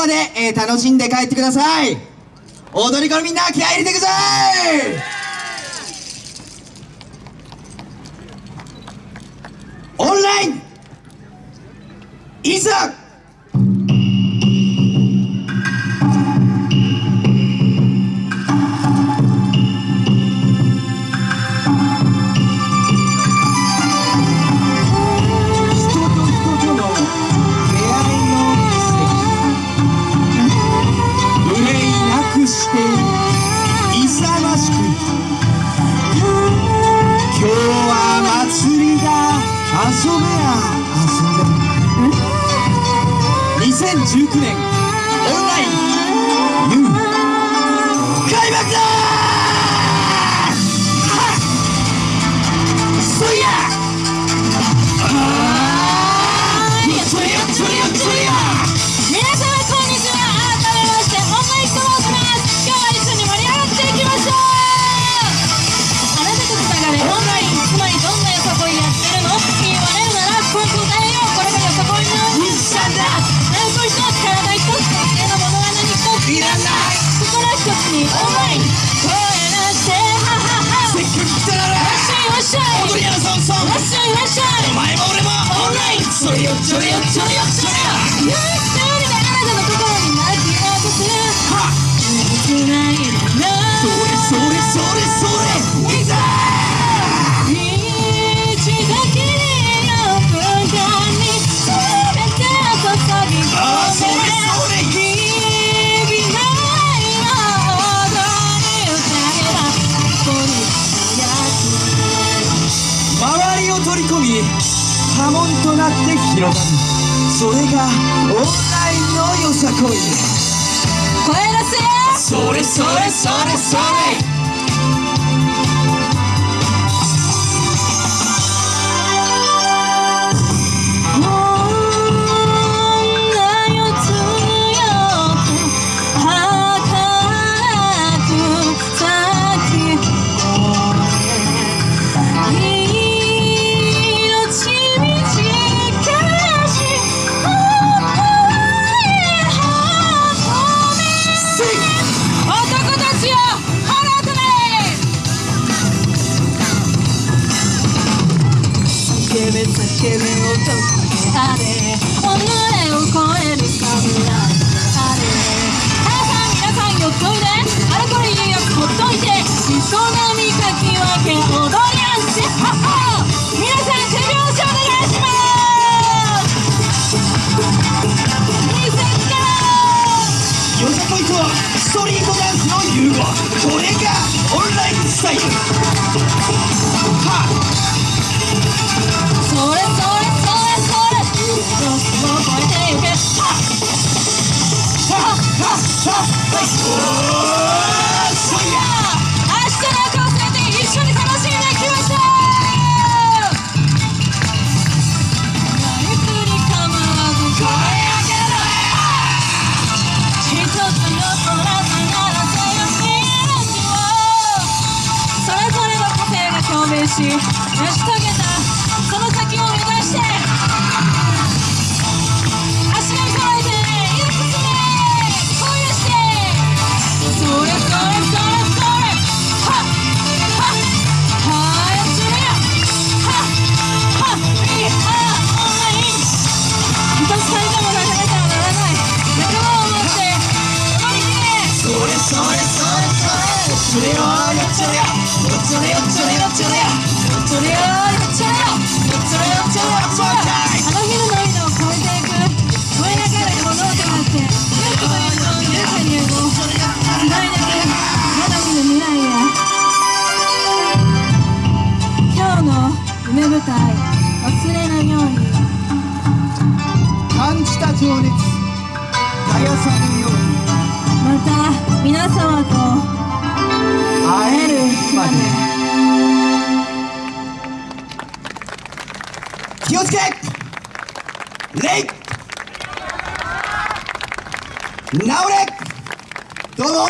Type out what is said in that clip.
まで、えー、楽しんで帰ってください。踊り子のみんな気合い入れてください。オンライン。いざ2019年オンライン開幕だゃい踊り屋のサンサンい。らっしゃいいらっしゃい。お前も俺もオンライン。それよっちょれよっちょれよ。っちょれよっ波紋となって広がる。それがオンラインのよさこい。声出せそれそれそれそれ。はストリートダンスの融合これがオンラインスタイルはそれそれそれそれもう超えてゆけはっはっはっはっはっ。し成し遂げたその先を目指してそれそれそれそれれない感じた情熱絶やさぬように。また皆様と会えるまで気をつけ。治れ。どうぞ。